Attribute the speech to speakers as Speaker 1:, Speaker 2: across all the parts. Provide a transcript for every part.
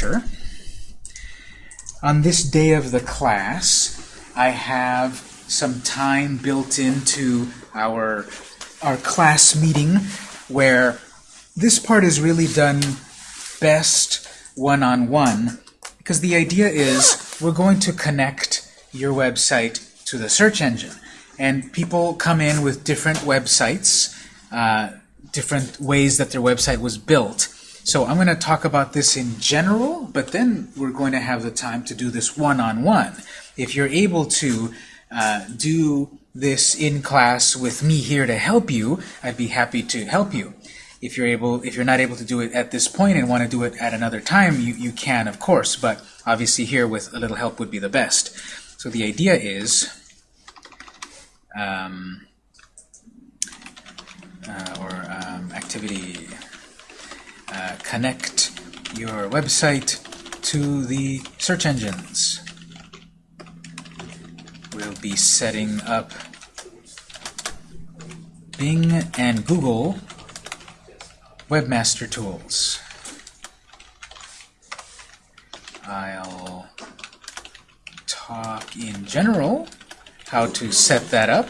Speaker 1: structure. On this day of the class, I have some time built into our, our class meeting where this part is really done best one-on-one -on -one, because the idea is we're going to connect your website to the search engine. And people come in with different websites, uh, different ways that their website was built. So I'm going to talk about this in general, but then we're going to have the time to do this one-on-one. -on -one. If you're able to uh, do this in class with me here to help you, I'd be happy to help you. If you're able, if you're not able to do it at this point and want to do it at another time, you, you can, of course. But obviously here with a little help would be the best. So the idea is, um, uh, or um, activity, uh, connect your website to the search engines. We'll be setting up Bing and Google Webmaster Tools. I'll talk in general how to set that up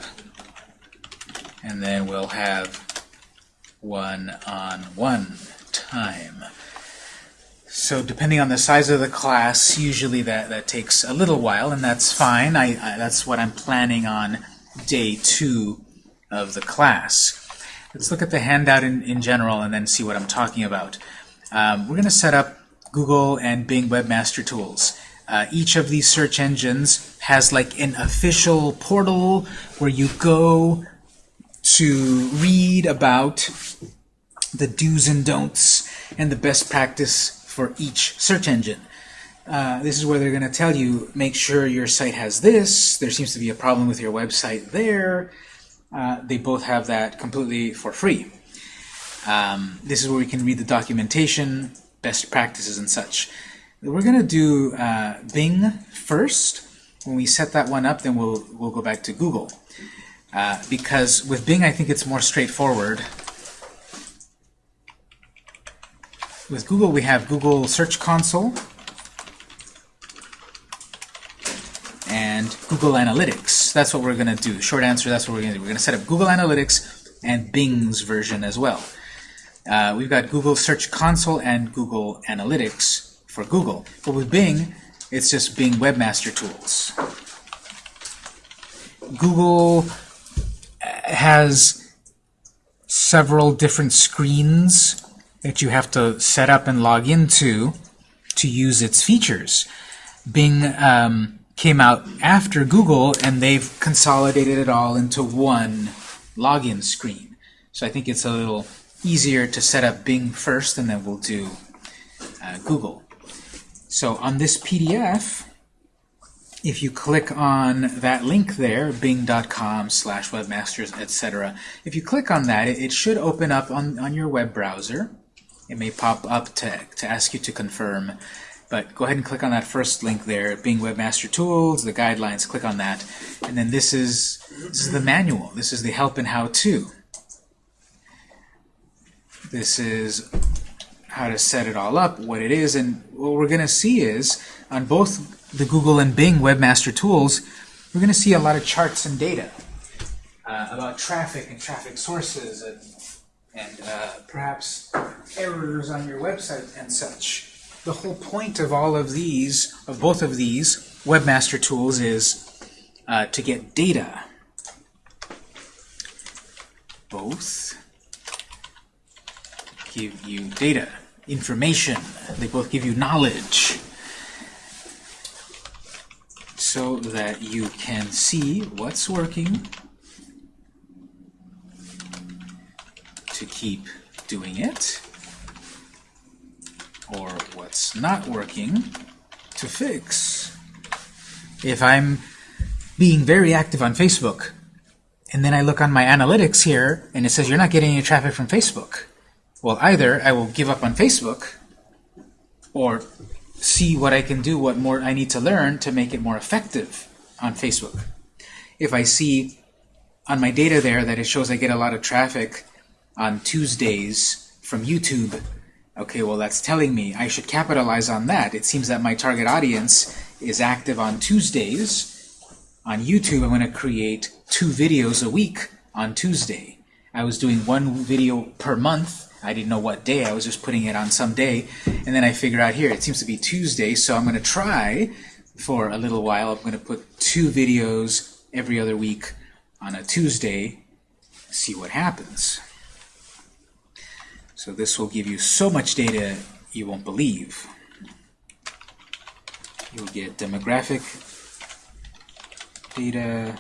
Speaker 1: and then we'll have one-on-one -on -one time. So depending on the size of the class, usually that, that takes a little while, and that's fine. I, I, that's what I'm planning on day two of the class. Let's look at the handout in, in general and then see what I'm talking about. Um, we're going to set up Google and Bing Webmaster Tools. Uh, each of these search engines has like an official portal where you go to read about the do's and don'ts and the best practice for each search engine. Uh, this is where they're going to tell you, make sure your site has this, there seems to be a problem with your website there. Uh, they both have that completely for free. Um, this is where we can read the documentation, best practices and such. We're going to do uh, Bing first. When we set that one up, then we'll, we'll go back to Google. Uh, because with Bing, I think it's more straightforward. With Google, we have Google Search Console and Google Analytics. That's what we're going to do. Short answer, that's what we're going to do. We're going to set up Google Analytics and Bing's version as well. Uh, we've got Google Search Console and Google Analytics for Google. But with Bing, it's just Bing Webmaster Tools. Google has several different screens that you have to set up and log into to use its features. Bing um, came out after Google, and they've consolidated it all into one login screen. So I think it's a little easier to set up Bing first, and then we'll do uh, Google. So on this PDF, if you click on that link there, bing.com slash webmasters, etc., if you click on that, it, should open up on, on your web browser. It may pop up to, to ask you to confirm, but go ahead and click on that first link there, Bing Webmaster Tools, the guidelines, click on that, and then this is, this is the manual. This is the help and how-to. This is how to set it all up, what it is, and what we're going to see is on both the Google and Bing Webmaster Tools, we're going to see a lot of charts and data uh, about traffic and traffic sources and, and uh, perhaps on your website and such. The whole point of all of these, of both of these Webmaster Tools is uh, to get data. Both give you data information. They both give you knowledge so that you can see what's working to keep doing it or what's not working to fix. If I'm being very active on Facebook and then I look on my analytics here and it says you're not getting any traffic from Facebook, well, either I will give up on Facebook or see what I can do, what more I need to learn to make it more effective on Facebook. If I see on my data there that it shows I get a lot of traffic on Tuesdays from YouTube, Okay, well that's telling me I should capitalize on that. It seems that my target audience is active on Tuesdays. On YouTube, I'm going to create two videos a week on Tuesday. I was doing one video per month. I didn't know what day. I was just putting it on some day. And then I figured out here, it seems to be Tuesday, so I'm going to try for a little while. I'm going to put two videos every other week on a Tuesday, see what happens. So this will give you so much data you won't believe. You'll get demographic data,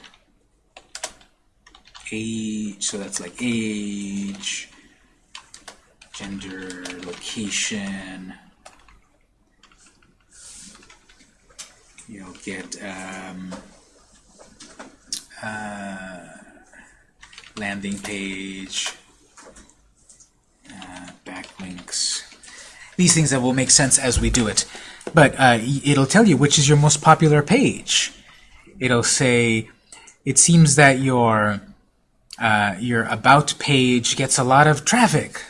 Speaker 1: age, so that's like age, gender, location. You'll get um, uh, landing page, uh, backlinks. These things that will make sense as we do it. But uh, it'll tell you which is your most popular page. It'll say, it seems that your uh, your About page gets a lot of traffic.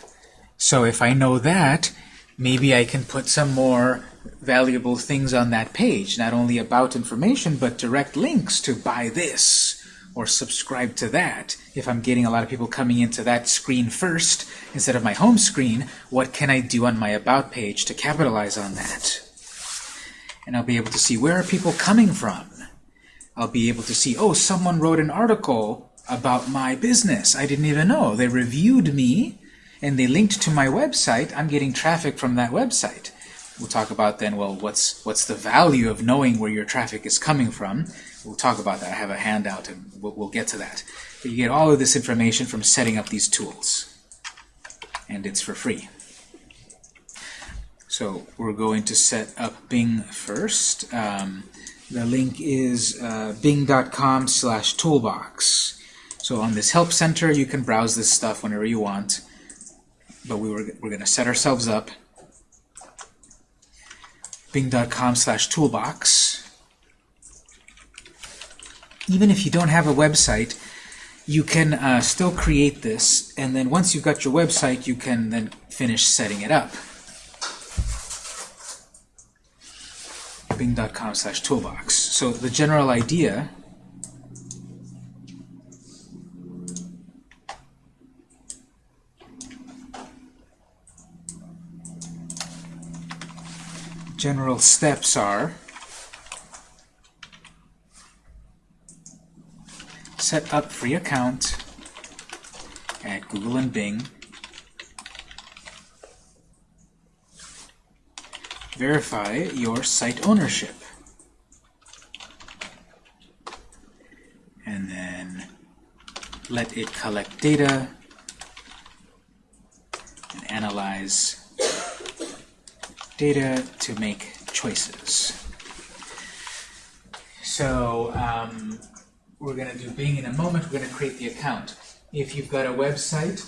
Speaker 1: So if I know that, maybe I can put some more valuable things on that page. Not only about information, but direct links to buy this or subscribe to that. If I'm getting a lot of people coming into that screen first instead of my home screen, what can I do on my About page to capitalize on that? And I'll be able to see where are people coming from. I'll be able to see, oh, someone wrote an article about my business. I didn't even know. They reviewed me, and they linked to my website. I'm getting traffic from that website. We'll talk about then, well, what's, what's the value of knowing where your traffic is coming from. We'll talk about that. I have a handout, and we'll, we'll get to that. But you get all of this information from setting up these tools. And it's for free. So we're going to set up Bing first. Um, the link is uh, bing.com slash toolbox. So on this Help Center, you can browse this stuff whenever you want. But we were, we're going to set ourselves up. Bing.com slash toolbox. Even if you don't have a website, you can uh, still create this. And then once you've got your website, you can then finish setting it up. Bing.com slash toolbox. So the general idea general steps are set up free account at Google and Bing verify your site ownership and then let it collect data and analyze data to make choices. So um, we're going to do Bing in a moment. We're going to create the account. If you've got a website,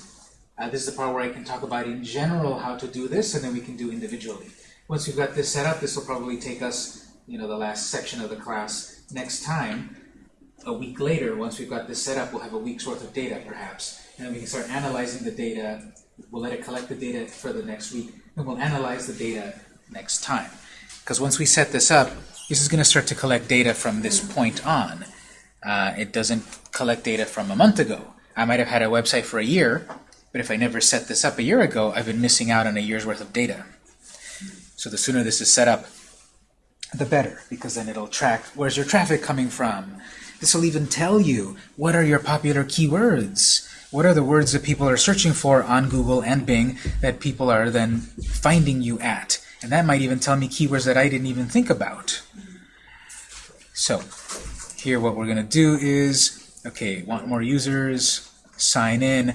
Speaker 1: uh, this is the part where I can talk about in general how to do this, and then we can do individually. Once we've got this set up, this will probably take us, you know, the last section of the class. Next time, a week later, once we've got this set up, we'll have a week's worth of data, perhaps. And then we can start analyzing the data. We'll let it collect the data for the next week and we'll analyze the data next time. Because once we set this up, this is going to start to collect data from this point on. Uh, it doesn't collect data from a month ago. I might have had a website for a year, but if I never set this up a year ago, I've been missing out on a year's worth of data. So the sooner this is set up, the better, because then it'll track where's your traffic coming from. This will even tell you what are your popular keywords. What are the words that people are searching for on Google and Bing that people are then finding you at? And that might even tell me keywords that I didn't even think about. So here what we're going to do is, okay, want more users, sign in,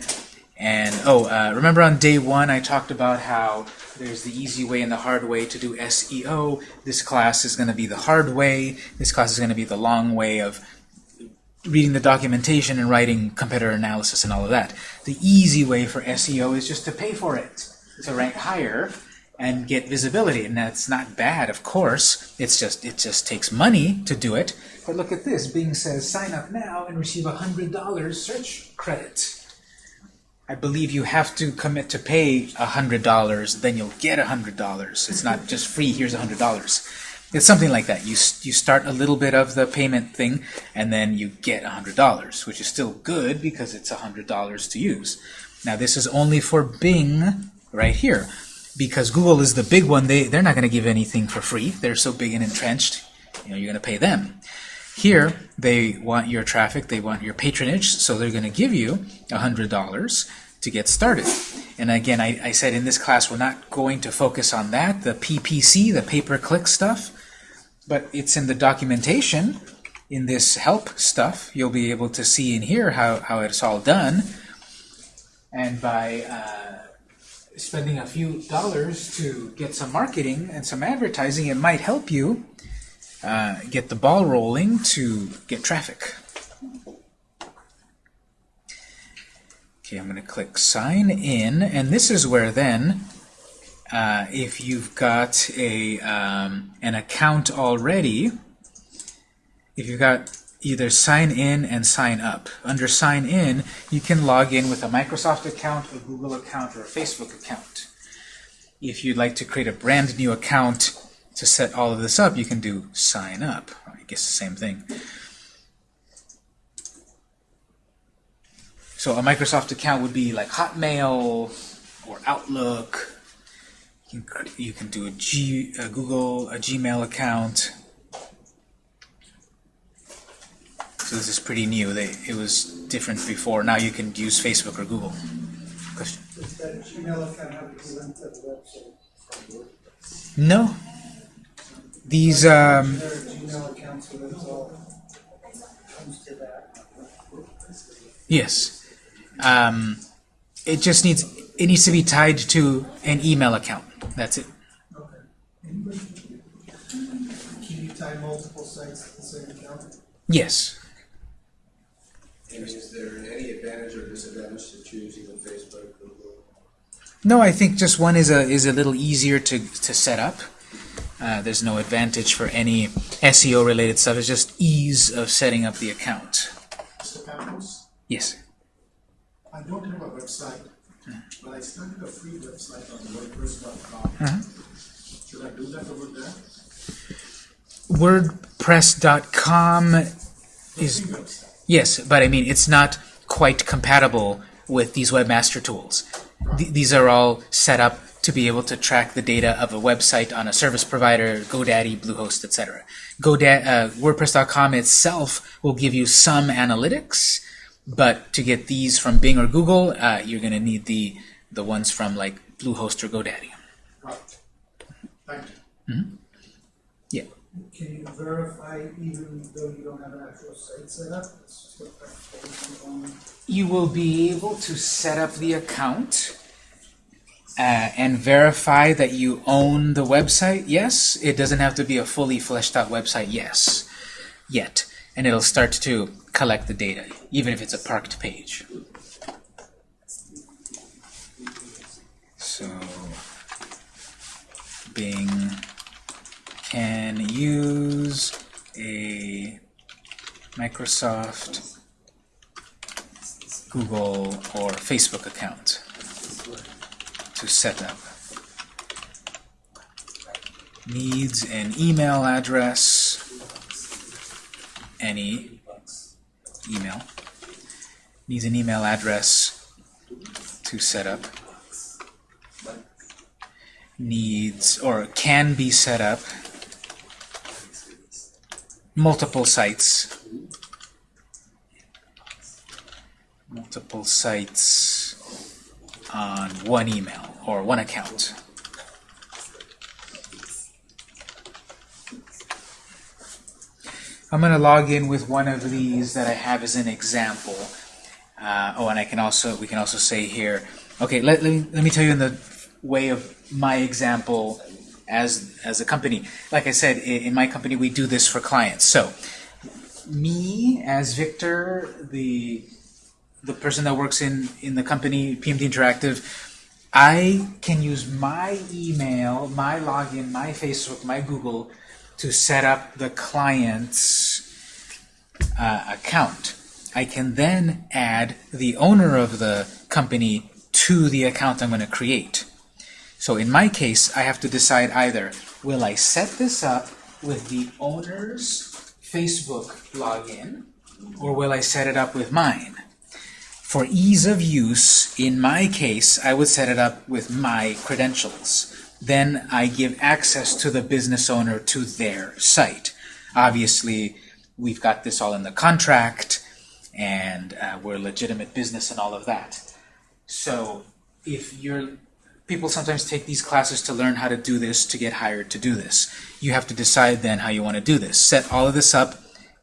Speaker 1: and oh, uh, remember on day one I talked about how there's the easy way and the hard way to do SEO. This class is going to be the hard way. This class is going to be the long way of reading the documentation and writing competitor analysis and all of that. The easy way for SEO is just to pay for it, to rank higher and get visibility. And that's not bad, of course. It's just it just takes money to do it. But look at this. Bing says sign up now and receive a $100 search credit. I believe you have to commit to pay $100, then you'll get $100. It's not just free, here's $100. It's something like that. You, you start a little bit of the payment thing, and then you get $100, which is still good because it's $100 to use. Now this is only for Bing right here. Because Google is the big one, they, they're not going to give anything for free. They're so big and entrenched, you know, you're going to pay them. Here, they want your traffic, they want your patronage, so they're going to give you $100 to get started. And again, I, I said in this class we're not going to focus on that, the PPC, the pay-per-click stuff, but it's in the documentation, in this help stuff, you'll be able to see in here how, how it's all done. And by uh, spending a few dollars to get some marketing and some advertising, it might help you uh, get the ball rolling to get traffic. Okay, I'm going to click sign in, and this is where then, uh, if you've got a um, an account already, if you've got either sign in and sign up. Under sign in, you can log in with a Microsoft account, a Google account, or a Facebook account. If you'd like to create a brand new account to set all of this up, you can do sign up. I guess the same thing. So a Microsoft account would be like Hotmail or Outlook. You can, you can do a, G, a Google, a Gmail account. So this is pretty new. They, it was different before. Now you can use Facebook or Google. Question?
Speaker 2: Does that Gmail account have to link website?
Speaker 1: No. These, um,
Speaker 2: There Gmail accounts where it's all comes to that.
Speaker 1: yes. Um, it just needs, it needs to be tied to an email account. That's it.
Speaker 2: Okay. Anybody? Can you tie multiple sites to the same account?
Speaker 3: Is there any advantage or disadvantage to choosing Facebook, Google?
Speaker 1: No, I think just one is a is a little easier to to set up. Uh, there's no advantage for any SEO related stuff. It's just ease of setting up the account.
Speaker 2: Mr. Campos,
Speaker 1: Yes.
Speaker 2: I don't have a website, but I started a free website on WordPress.com.
Speaker 1: Uh-huh.
Speaker 2: Should I do that over there?
Speaker 1: WordPress.com is. Yes, but I mean it's not quite compatible with these webmaster tools. Th these are all set up to be able to track the data of a website on a service provider, GoDaddy, Bluehost, etc. GoDaddy, uh, WordPress.com itself will give you some analytics, but to get these from Bing or Google, uh, you're going to need the the ones from like Bluehost or GoDaddy.
Speaker 2: Right. Thank you.
Speaker 1: Yeah.
Speaker 2: Can you verify even though you don't have an actual site set up?
Speaker 1: You will be able to set up the account uh, and verify that you own the website. Yes, it doesn't have to be a fully fleshed out website. Yes, yet, and it'll start to collect the data, even if it's a parked page. So, Bing can use a Microsoft Google or Facebook account to set up. Needs an email address, any email. Needs an email address to set up. Needs, or can be set up, multiple sites multiple sites on one email or one account. I'm going to log in with one of these that I have as an example. Uh, oh, and I can also we can also say here. Okay, let, let, me, let me tell you in the way of my example as as a company. Like I said, in, my company we do this for clients. So, me as Victor, the the person that works in, in the company, PMD Interactive, I can use my email, my login, my Facebook, my Google to set up the client's uh, account. I can then add the owner of the company to the account I'm going to create. So in my case, I have to decide either, will I set this up with the owner's Facebook login, or will I set it up with mine? For ease of use, in my case, I would set it up with my credentials. Then I give access to the business owner to their site. Obviously, we've got this all in the contract, and uh, we're a legitimate business and all of that. So if you're people sometimes take these classes to learn how to do this, to get hired to do this. You have to decide then how you want to do this. Set all of this up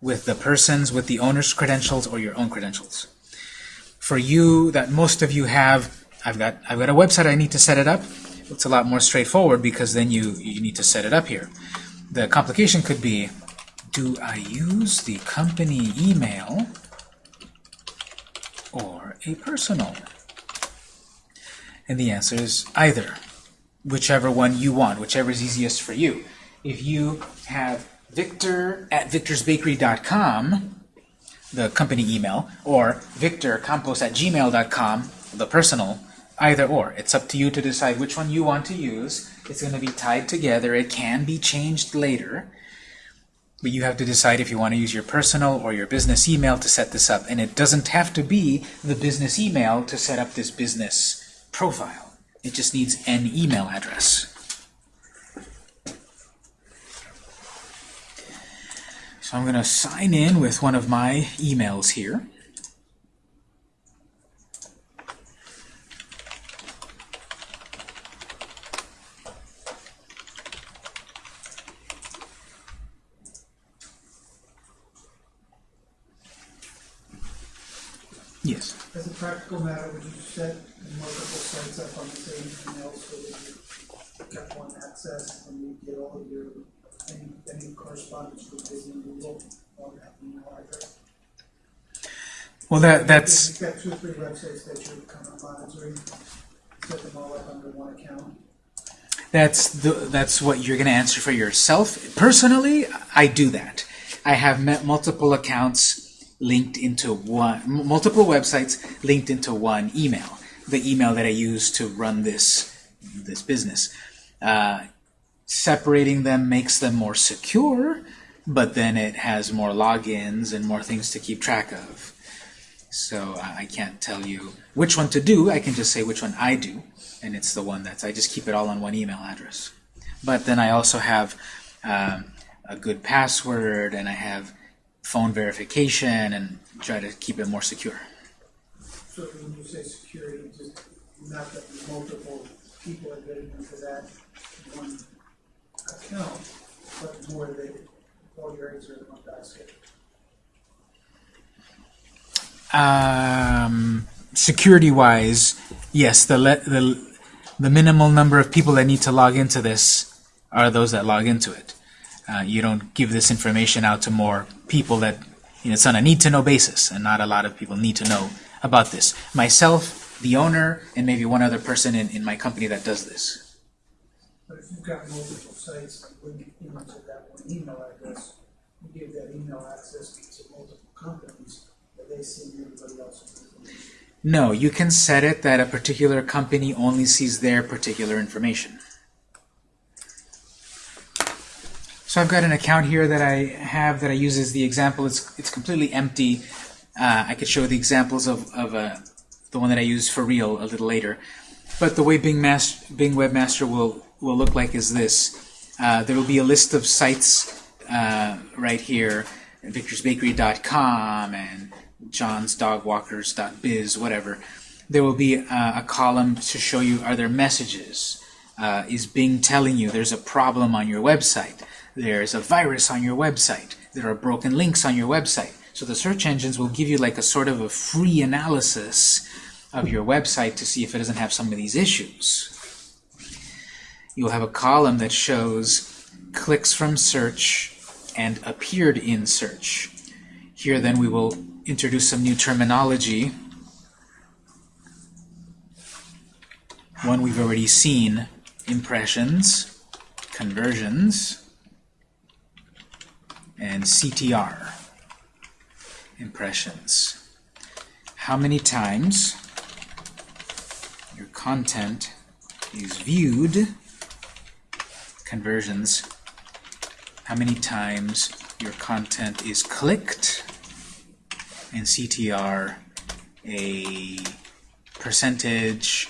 Speaker 1: with the person's, with the owner's credentials or your own credentials. For you, that most of you have, I've got, I've got a website, I need to set it up. It's a lot more straightforward because then you, you need to set it up here. The complication could be, do I use the company email or a personal? And the answer is either, whichever one you want, whichever is easiest for you. If you have victor at victorsbakery.com, the company email, or victorcampos at gmail.com, the personal, either or. It's up to you to decide which one you want to use. It's going to be tied together. It can be changed later. But you have to decide if you want to use your personal or your business email to set this up. And it doesn't have to be the business email to set up this business profile. It just needs an email address. So I'm going to sign in with one of my emails here. Yes.
Speaker 2: As a practical matter, would you set sites up on the same email so that you got one access and you get all of your, any, any correspondence Disney Google on that email address?
Speaker 1: Well, that that's
Speaker 2: You've got two or three websites that you're kind of monitoring, set them all up under one account.
Speaker 1: That's the, that's what you're going to answer for yourself. Personally, I do that. I have met multiple accounts linked into one, multiple websites linked into one email. The email that I use to run this this business. Uh, separating them makes them more secure, but then it has more logins and more things to keep track of. So I I can't tell you which one to do. I can just say which one I do, and it's the one that's I just keep it all on one email address. But then I also have um, a good password, and I have phone verification, and try to keep it more secure.
Speaker 2: So when you say security, just not that multiple people are getting into that one account, but more that all your eggs are in one basket.
Speaker 1: Um, Security-wise, yes, the, the the minimal number of people that need to log into this are those that log into it. Uh, you don't give this information out to more people that you know, it's on a need-to-know basis, and not a lot of people need to know about this. Myself, the owner, and maybe one other person in, in my company that does this.
Speaker 2: But if you've got multiple sites that one email address, you give that email access to multiple companies, that they see everybody else's information.
Speaker 1: No, you can set it that a particular company only sees their particular information. So I've got an account here that I have that I use as the example. It's, it's completely empty. Uh, I could show the examples of, of uh, the one that I use for real a little later. But the way Bing, Mas Bing Webmaster will, will look like is this. Uh, there will be a list of sites uh, right here, victorsbakery.com and johnsdogwalkers.biz, whatever. There will be uh, a column to show you are there messages. Uh, is Bing telling you there's a problem on your website? There's a virus on your website. There are broken links on your website. So the search engines will give you like a sort of a free analysis of your website to see if it doesn't have some of these issues. You'll have a column that shows clicks from search and appeared in search. Here then we will introduce some new terminology. One we've already seen, impressions, conversions, and CTR, impressions. How many times your content is viewed, conversions, how many times your content is clicked, and CTR, a percentage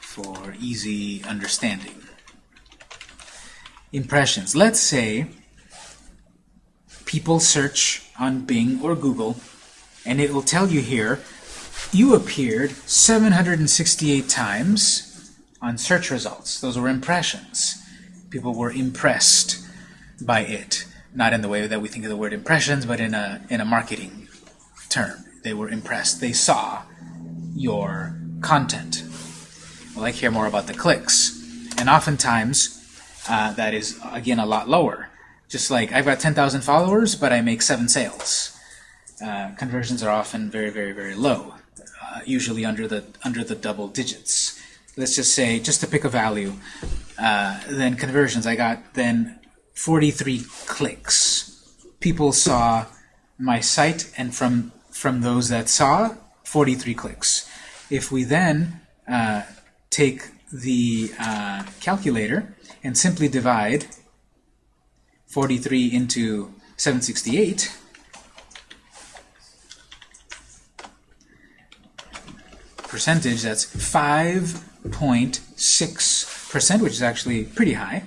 Speaker 1: for easy understanding. Impressions. Let's say people search on Bing or Google, and it will tell you here, you appeared 768 times on search results. Those were impressions. People were impressed by it. Not in the way that we think of the word impressions, but in a, in a marketing term. They were impressed. They saw your content. Well, I care more about the clicks. And oftentimes, uh, that is, again, a lot lower. Just like I've got 10,000 followers, but I make seven sales. Uh, conversions are often very, very, very low, uh, usually under the under the double digits. Let's just say, just to pick a value, uh, then conversions. I got then 43 clicks. People saw my site, and from from those that saw, 43 clicks. If we then uh, take the uh, calculator and simply divide 43 into 768, percentage, that's 5.6%, which is actually pretty high.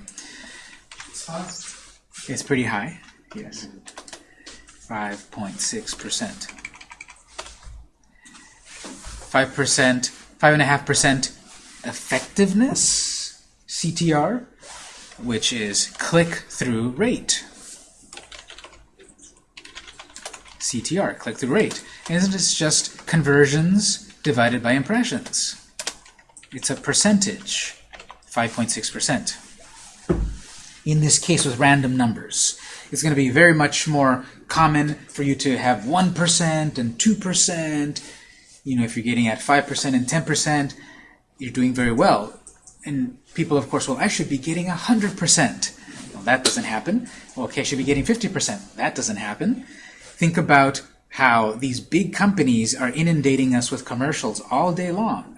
Speaker 1: It's pretty high, yes. 5.6%. 5%, 5.5% effectiveness, CTR, which is click-through rate. CTR, click-through rate. Isn't it just conversions divided by impressions? It's a percentage, 5.6%. In this case with random numbers, it's going to be very much more common for you to have 1% and 2%. You know, if you're getting at 5% and 10%, you're doing very well. And people, of course, well, I should be getting 100%. Well, that doesn't happen. Well, okay, I should be getting 50%. That doesn't happen. Think about how these big companies are inundating us with commercials all day long.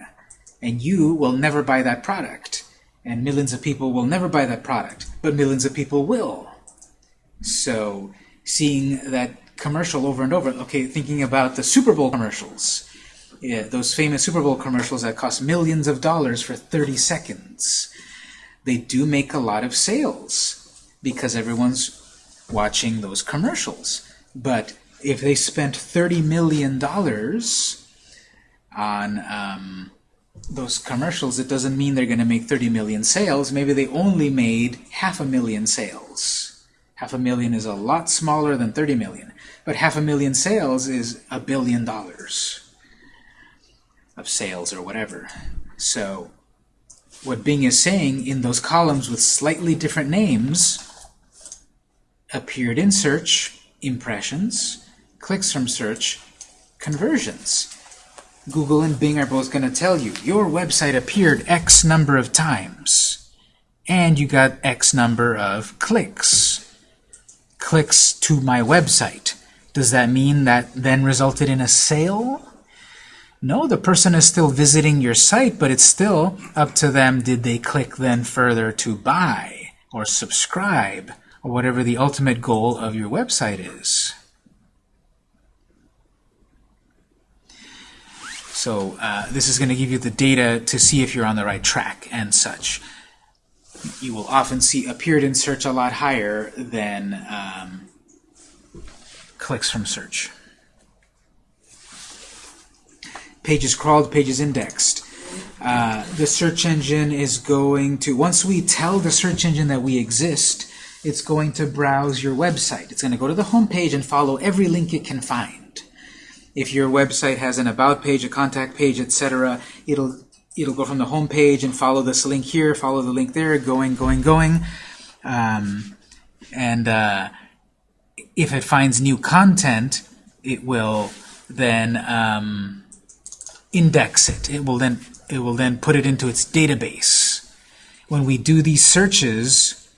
Speaker 1: And you will never buy that product. And millions of people will never buy that product. But millions of people will. So seeing that commercial over and over, okay, thinking about the Super Bowl commercials. Yeah, those famous Super Bowl commercials that cost millions of dollars for 30 seconds. They do make a lot of sales because everyone's watching those commercials. But if they spent $30 million on um, those commercials, it doesn't mean they're going to make 30 million sales. Maybe they only made half a million sales. Half a million is a lot smaller than 30 million. But half a million sales is a billion dollars of sales or whatever. So what Bing is saying in those columns with slightly different names appeared in search, impressions, clicks from search, conversions. Google and Bing are both going to tell you your website appeared X number of times and you got X number of clicks. Clicks to my website. Does that mean that then resulted in a sale? No, the person is still visiting your site, but it's still up to them did they click then further to buy or subscribe or whatever the ultimate goal of your website is. So uh, this is going to give you the data to see if you're on the right track and such. You will often see appeared in search a lot higher than um, clicks from search. Pages crawled, pages indexed. Uh, the search engine is going to, once we tell the search engine that we exist, it's going to browse your website. It's going to go to the home page and follow every link it can find. If your website has an about page, a contact page, etc., it'll it'll go from the home page and follow this link here, follow the link there, going, going, going. Um, and uh, if it finds new content, it will then um, index it. It will then it will then put it into its database. When we do these searches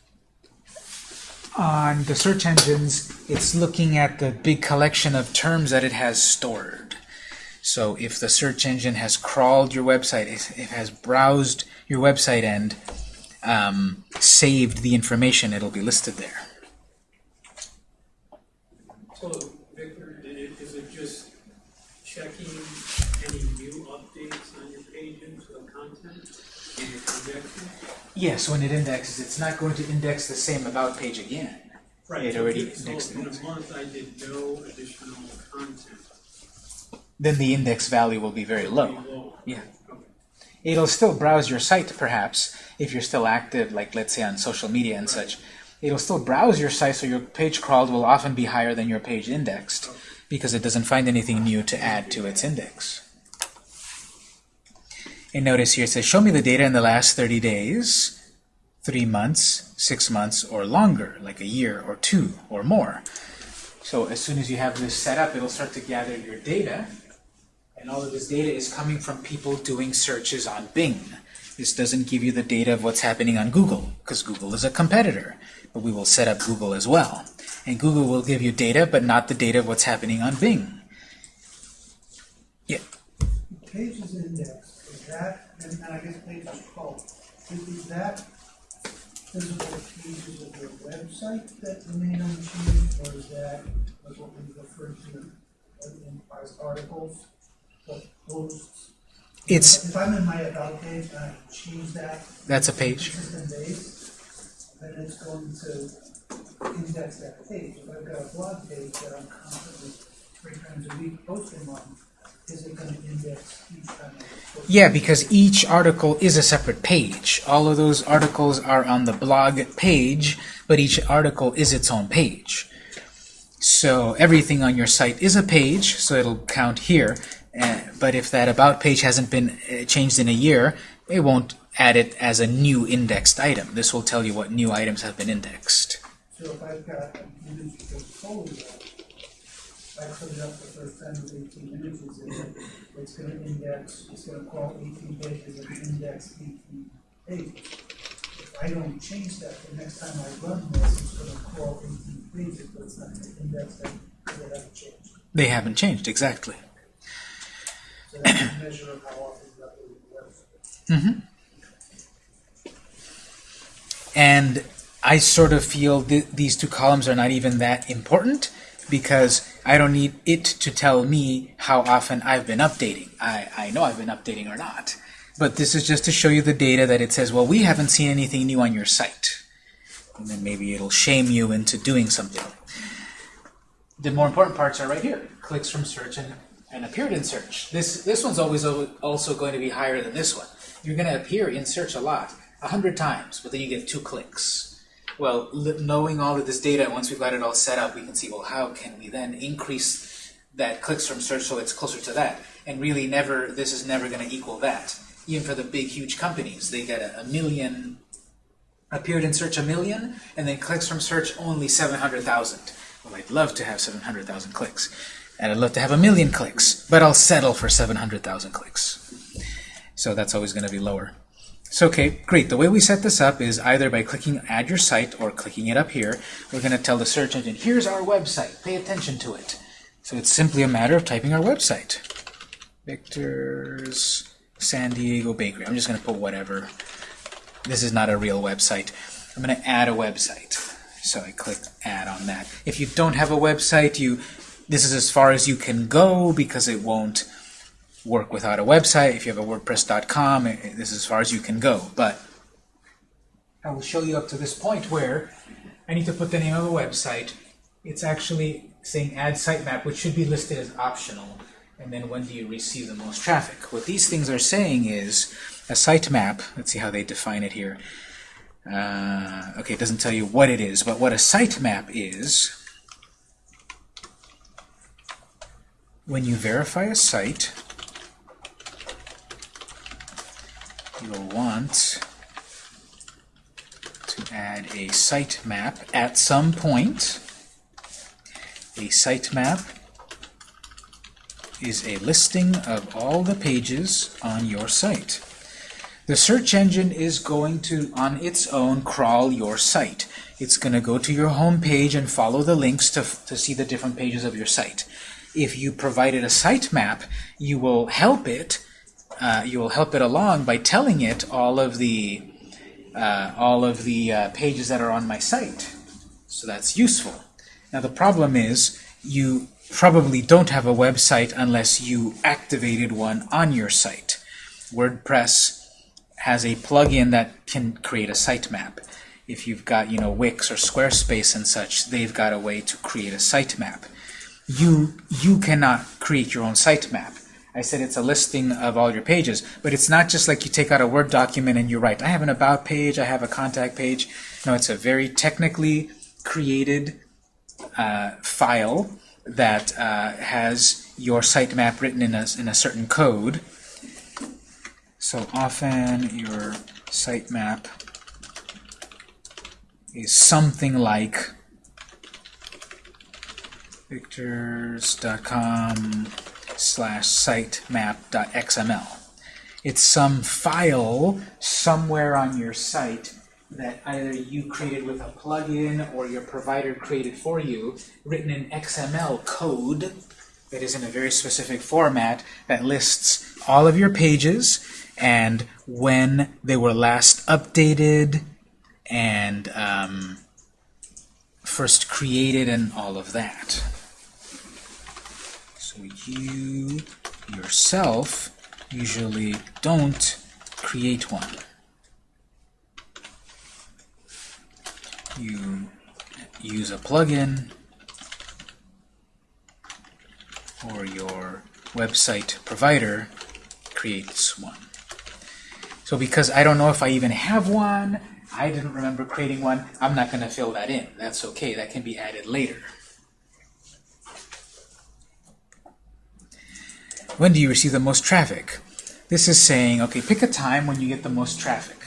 Speaker 1: on the search engines, it's looking at the big collection of terms that it has stored. So if the search engine has crawled your website, if it has browsed your website and um, saved the information, it'll be listed there.
Speaker 4: So, Victor, i- i- is it just checking any new updates on your pages or content in the projection?
Speaker 1: Yeah, so when it indexes, it's not going to index the same about page again.
Speaker 4: Right.
Speaker 1: It
Speaker 4: so
Speaker 1: already
Speaker 4: if-
Speaker 1: indexed
Speaker 4: in
Speaker 1: it.
Speaker 4: a month, I did no additional content.
Speaker 1: Then the index value will be very low.
Speaker 4: Pretty low.
Speaker 1: Yeah.
Speaker 4: Okay.
Speaker 1: It'll still browse your site, perhaps, if you're still active, like let's say on social media and such. It'll still browse your site, so your page crawled will often be higher than your page indexed, because it doesn't find anything new to add to its index. And notice here it says, show me the data in the last 30 days, three months, six months, or longer, like a year or two or more. So as soon as you have this set up, it'll start to gather your data, and all of this data is coming from people doing searches on Bing. This doesn't give you the data of what's happening on Google, because Google is a competitor. But we will set up Google as well. And Google will give you data, but not the data of what's happening on Bing. Yeah,
Speaker 2: Pages index, that, and, I guess pages crawled, is, is that physical pages of your website that remain unchanged, or is that like what we refer to in, as articles, the posts?
Speaker 1: it's
Speaker 2: If I'm in my about page and I change that.
Speaker 1: that's a page.
Speaker 2: Consistent base, then it's going to index that page. If I've got a blog page that I'm constantly, three times a week posting on, is it gonna index each time
Speaker 1: Yeah, because each article is a separate page. All of those articles are on the blog page, but each article is its own page. So everything on your site is a page, so it'll count here. Uh, but if that about page hasn't been uh, changed in a year, it won't add it as a new indexed item. This will tell you what new items have been indexed.
Speaker 2: So if I've got a huge portfolio, I put it up the first time with eighteen images in it, it's gonna index, it's gonna crawl eighteen pages and index eighteen pages. If I don't change that, the next time I run this, it's gonna crawl eighteen pages, but it's not gonna index them, because they haven't changed.
Speaker 1: They haven't changed, exactly.
Speaker 2: So that's a measure of how often you update the website.
Speaker 1: And I sort of feel th these two columns are not even that important because I don't need it to tell me how often I've been updating. I, I know I've been updating or not. But this is just to show you the data that it says, well, we haven't seen anything new on your site. And then maybe it'll shame you into doing something. The more important parts are right here. Clicks from search and, and appeared in search. This, this one's always also going to be higher than this one. You're going to appear in search a lot, a hundred times, but then you get two clicks. Well, knowing all of this data, once we've got it all set up, we can see, well, how can we then increase that clicks from search so it's closer to that? And really never, this is never going to equal that. Even for the big, huge companies, they get a, a million, appeared in search a million, and then clicks from search only 700,000. Well, I'd love to have 700,000 clicks. And I'd love to have a million clicks, but I'll settle for 700,000 clicks. So that's always going to be lower. So okay, great. The way we set this up is either by clicking Add Your Site or clicking it up here. We're going to tell the search engine, here's our website. Pay attention to it. So it's simply a matter of typing our website. Victor's San Diego Bakery. I'm just going to put whatever. This is not a real website. I'm going to add a website. So I click Add on that. If you don't have a website, you this is as far as you can go because it won't work without a website. If you have a WordPress.com, this is as far as you can go. But I will show you up to this point where I need to put the name of a website. It's actually saying add sitemap, which should be listed as optional. And then when do you receive the most traffic? What these things are saying is a sitemap, let's see how they define it here. Uh, okay, it doesn't tell you what it is, but what a sitemap is, when you verify a site, you'll want to add a sitemap at some point. A sitemap is a listing of all the pages on your site. The search engine is going to, on its own, crawl your site. It's going to go to your home page and follow the links to, to see the different pages of your site. if you provided a sitemap, you will help it. Uh, you will help it along by telling it all of the uh, all of the uh, pages that are on my site. So that's useful. Now the problem is you probably don't have a website unless you activated one on your site. WordPress has a plugin that can create a sitemap. If you've got, you know, Wix or Squarespace and such, they've got a way to create a sitemap. You you cannot create your own sitemap. I said it's a listing of all your pages, but it's not just like you take out a Word document and you write, I have an about page, I have a contact page. No, it's a very technically created uh, file that uh, has your sitemap written in a, in a certain code. So often your sitemap is something like victors.com slash sitemap.xml. It's some file somewhere on your site that either you created with a plugin or your provider created for you, written in XML code that is in a very specific format that lists all of your pages and when they were last updated and um, first created and all of that. You yourself usually don't create one. You use a plugin or your website provider creates one. So because I don't know if I even have one, I didn't remember creating one, I'm not going to fill that in. That's okay, that can be added later. When do you receive the most traffic? This is saying, okay, pick a time when you get the most traffic.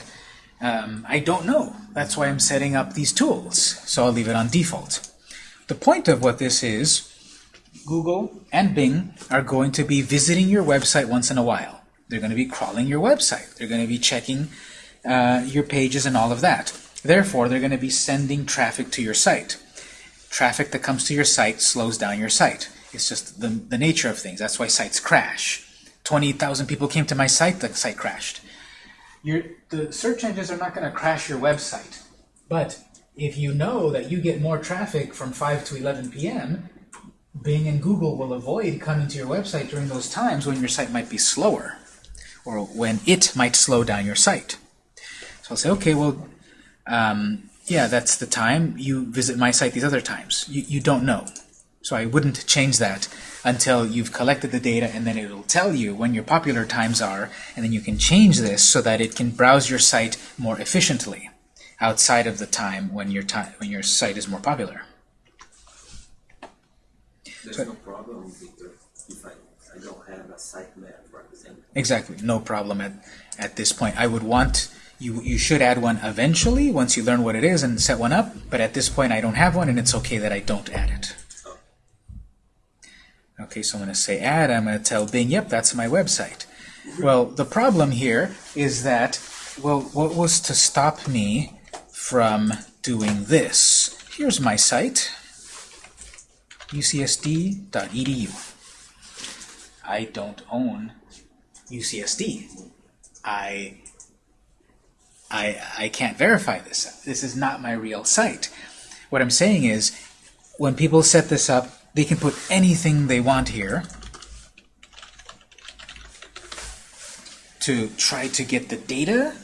Speaker 1: Um, I don't know. That's why I'm setting up these tools. So I'll leave it on default. The point of what this is, Google and Bing are going to be visiting your website once in a while. They're going to be crawling your website. They're going to be checking uh, your pages and all of that. Therefore, they're going to be sending traffic to your site. Traffic that comes to your site slows down your site. It's just the, the nature of things. That's why sites crash. 20,000 people came to my site, the site crashed. Your, the search engines are not going to crash your website. But if you know that you get more traffic from 5 to 11 p.m., Bing and Google will avoid coming to your website during those times when your site might be slower or when it might slow down your site. So I'll say, okay, well, um, yeah, that's the time. You visit my site these other times. You, you don't know. So I wouldn't change that until you've collected the data and then it'll tell you when your popular times are and then you can change this so that it can browse your site more efficiently outside of the time when your time when your site is more popular.
Speaker 5: There's no problem, Victor, if I, I don't have a sitemap represented.
Speaker 1: Exactly, no problem at, at this point. I would want, you, you should add one eventually once you learn what it is and set one up, but at this point I don't have one and it's okay that I don't add it. Okay, so I'm going to say add, I'm going to tell Bing, yep, that's my website. Well, the problem here is that, well, what was to stop me from doing this? Here's my site, ucsd.edu. I don't own UCSD. I, I, I can't verify this. This is not my real site. What I'm saying is, when people set this up, they can put anything they want here to try to get the data.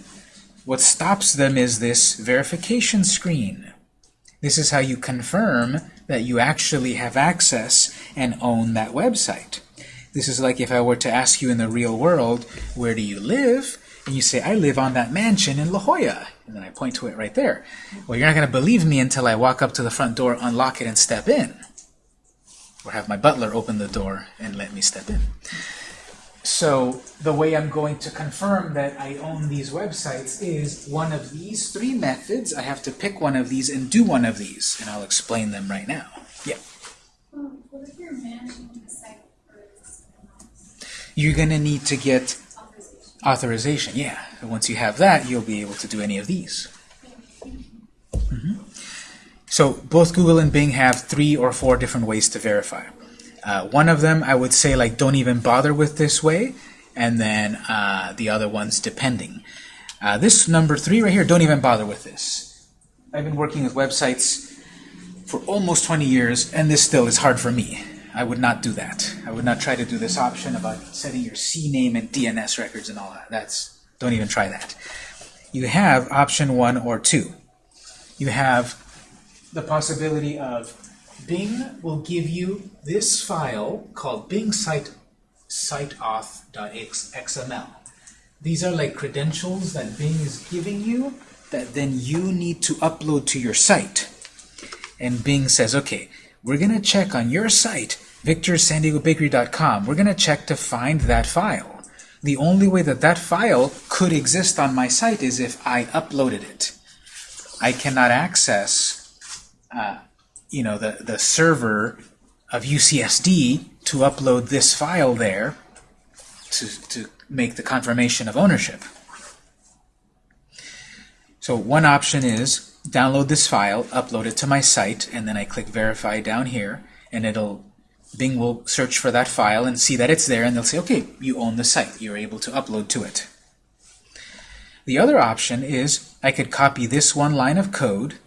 Speaker 1: What stops them is this verification screen. This is how you confirm that you actually have access and own that website. This is like if I were to ask you in the real world, where do you live? And you say, I live on that mansion in La Jolla. And then I point to it right there. Well, you're not going to believe me until I walk up to the front door, unlock it, and step in. Or have my butler open the door and let me step in. So the way I'm going to confirm that I own these websites is one of these three methods. I have to pick one of these and do one of these. And I'll explain them right now. Yeah.
Speaker 6: You're
Speaker 1: going to need to get
Speaker 6: authorization?
Speaker 1: authorization. Yeah. Once you have that, you'll be able to do any of these. Mhm. So both Google and Bing have three or four different ways to verify. Uh, one of them, I would say, like, don't even bother with this way, and then uh, the other ones, depending. Uh, this number three right here, don't even bother with this. I've been working with websites for almost 20 years, and this still is hard for me. I would not do that. I would not try to do this option about setting your CNAME and DNS records and all that. That's don't even try that. You have option one or two. You have the possibility of Bing will give you this file called Bing site siteauth.xml. These are like credentials that Bing is giving you that then you need to upload to your site. And Bing says, okay, we're going to check on your site, victorsanDiegoBakery.com. We're going to check to find that file. The only way that that file could exist on my site is if I uploaded it. I cannot access, uh, you know, the, the server of UCSD to upload this file there to, to make the confirmation of ownership. So one option is download this file, upload it to my site, and then I click verify down here, and it'll Bing will search for that file and see that it's there, and they'll say, okay, you own the site. You're able to upload to it. The other option is I could copy this one line of code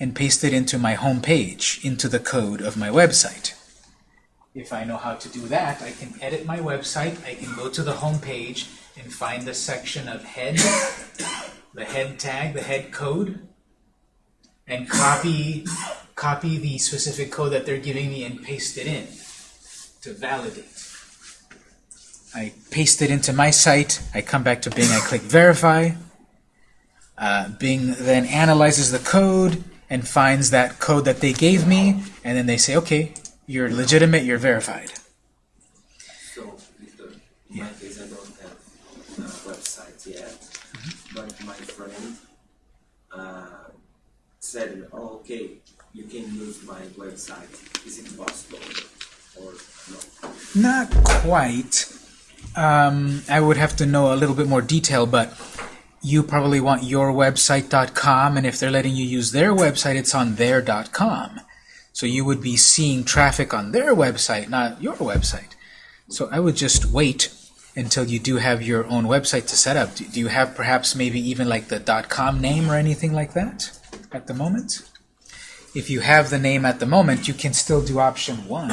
Speaker 1: and paste it into my home page, into the code of my website. If I know how to do that, I can edit my website, I can go to the home page and find the section of head, the head tag, the head code, and copy copy the specific code that they're giving me and paste it in to validate. I paste it into my site, I come back to Bing, I click verify. Uh, Bing then analyzes the code and finds that code that they gave me, and then they say, okay, you're legitimate, you're verified.
Speaker 5: So, Victor, in my case, I don't have a website yet, but my friend uh, said, oh, okay, you can use my website. Is it possible or no?
Speaker 1: Not quite. Um, I would have to know a little bit more detail, but you probably want yourwebsite.com, and if they're letting you use their website, it's on their.com. So you would be seeing traffic on their website, not your website. So I would just wait until you do have your own website to set up. Do you have perhaps maybe even like the .com name or anything like that at the moment? If you have the name at the moment, you can still do option one.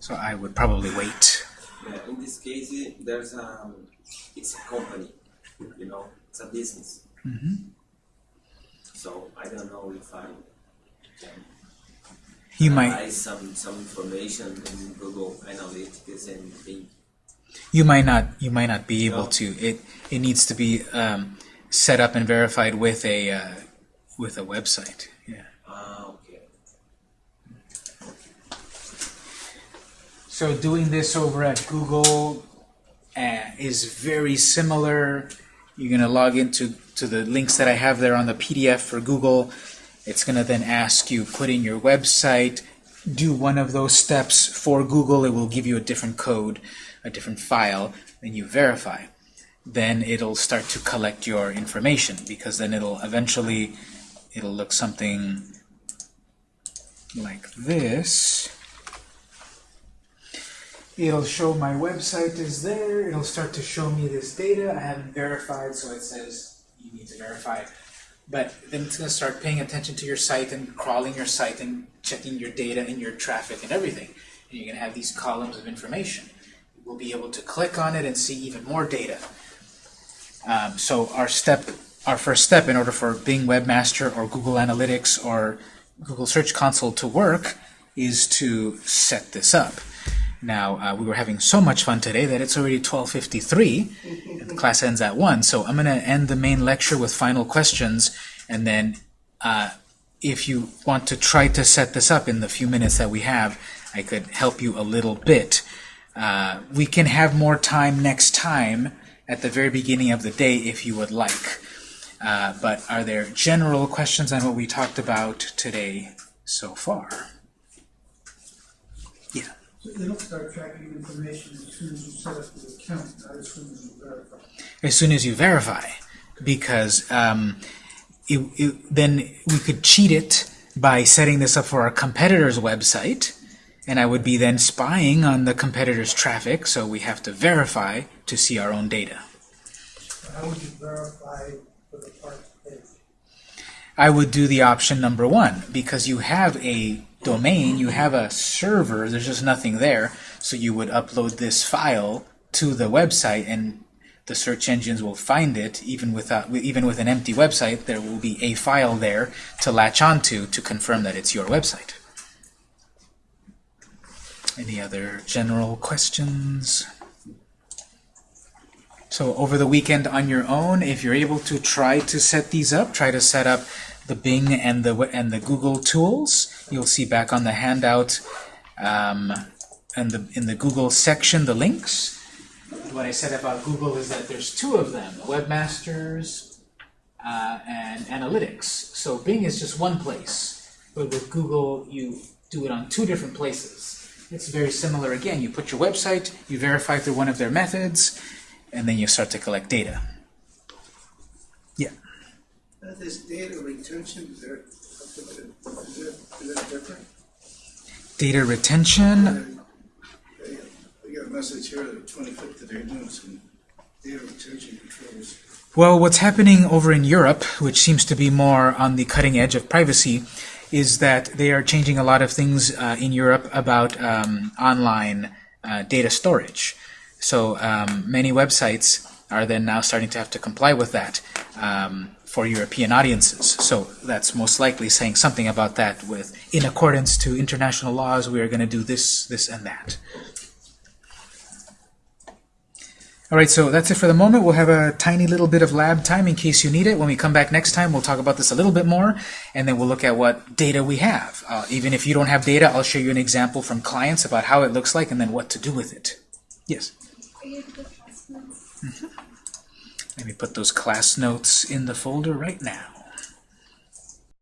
Speaker 1: So I would probably wait.
Speaker 5: Yeah, in this case, there's a, it's a company, you know, it's a business. So I don't know if I can
Speaker 1: You might
Speaker 5: some, some information in Google Analytics and think,
Speaker 1: you might not you might not be able
Speaker 5: No.
Speaker 1: to. It it needs to be um, set up and verified with a uh, with a website. Yeah.
Speaker 5: ah, okay.
Speaker 1: So doing this over at Google uh, is very similar. You're going to log into to the links that I have there on the PDF for Google. It's going to then ask you put in your website, do one of those steps for Google. It will give you a different code, a different file, and you verify. Then it'll start to collect your information because then it'll eventually it'll look something like this. It'll show my website is there. It'll start to show me this data. I haven't verified, so it says you need to verify. But then it's going to start paying attention to your site and crawling your site and checking your data and your traffic and everything. And you're going to have these columns of information. We'll be able to click on it and see even more data. Um, so our step, our first step in order for Bing Webmaster or Google Analytics or Google Search Console to work is to set this up. Now, uh, we were having so much fun today that it's already 12.53, and the class ends at 1, so I'm going to end the main lecture with final questions, and then uh, if you want to try to set this up in the few minutes that we have, I could help you a little bit. Uh, we can have more time next time at the very beginning of the day if you would like. Uh, but are there general questions on what we talked about today so far? Yeah.
Speaker 2: So they don't start tracking information as soon as you set up the account, not as soon as you verify.
Speaker 1: as soon as you verify, because um, it, it, then we could cheat it by setting this up for our competitor's website, And I would be then spying on the competitor's traffic, so we have to verify to see our own data.
Speaker 2: How would you verify for the parks page?
Speaker 1: I would do the option number one because you have a domain, you have a server, there's just nothing there. So you would upload this file to the website and the search engines will find it even without even with an empty website there will be a file there to latch onto to confirm that it's your website. Any other general questions? So over the weekend on your own, if you're able to try to set these up, try to set up the Bing and the and the Google tools. You'll see back on the handout um, and the in the Google section the links. What I said about Google is that there's two of them: Webmasters uh, and Analytics. So Bing is just one place, but with Google you do it on two different places. It's very similar. Again, you put your website, you verify through one of their methods, and then you start to collect data.
Speaker 3: Uh, This data retention, is there, is it, is it different?
Speaker 1: Data retention.
Speaker 3: We got a message here that doing some data retention controls.
Speaker 1: Well, what's happening over in Europe, which seems to be more on the cutting edge of privacy, is that they are changing a lot of things uh, in Europe about um, online uh, data storage. So um, many websites are then now starting to have to comply with that um, for European audiences. So that's most likely saying something about that with, in accordance to international laws, we are going to do this, this, and that. All right, so that's it for the moment. We'll have a tiny little bit of lab time in case you need it. When we come back next time, we'll talk about this a little bit more, and then we'll look at what data we have. Uh, even if you don't have data, I'll show you an example from clients about how it looks like and then what to do with it. Yes?
Speaker 6: Are you the class notes?
Speaker 1: Let me put those class notes in the folder right now.